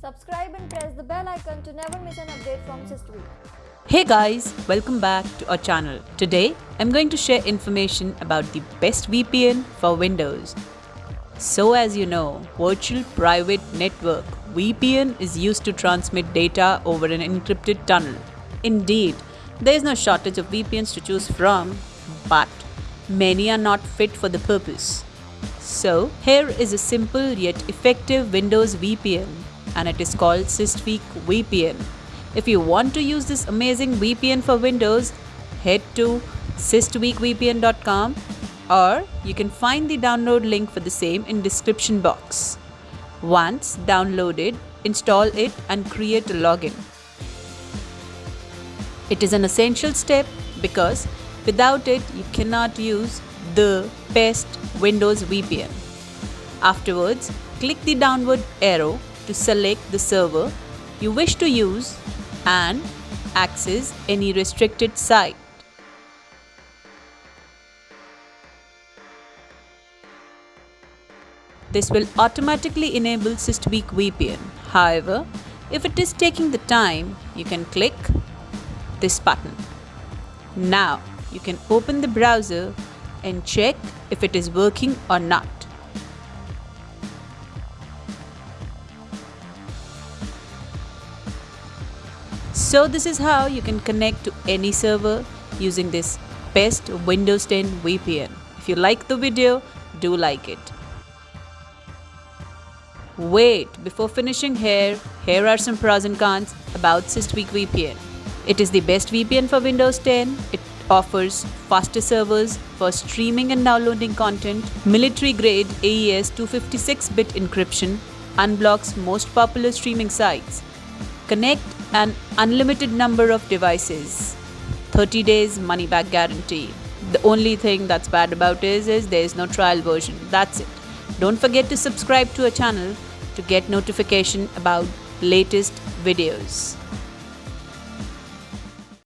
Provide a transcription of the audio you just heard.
Subscribe and press the bell icon to never miss an update from SysTweak. Hey guys, welcome back to our channel. Today, I'm going to share information about the best VPN for Windows. So as you know, Virtual Private Network VPN is used to transmit data over an encrypted tunnel. Indeed, there is no shortage of VPNs to choose from, but many are not fit for the purpose. So, here is a simple yet effective Windows VPN and it is called SysTweak VPN. If you want to use this amazing VPN for Windows, head to systweakvpn.com or you can find the download link for the same in description box. Once downloaded, install it and create a login. It is an essential step because without it you cannot use the best Windows VPN. Afterwards, click the downward arrow to select the server you wish to use and access any restricted site. This will automatically enable SysTweak VPN. However, if it is taking the time, you can click this button. Now, you can open the browser and check if it is working or not. So this is how you can connect to any server using this best Windows 10 VPN. If you like the video, do like it. Wait, before finishing here, here are some pros and cons about SysTweak VPN. It is the best VPN for Windows 10. It offers faster servers for streaming and downloading content, military grade AES 256-bit encryption, unblocks most popular streaming sites, connect an unlimited number of devices, 30 days money back guarantee. The only thing that's bad about is, is there is no trial version. That's it. Don't forget to subscribe to our channel to get notification about latest videos.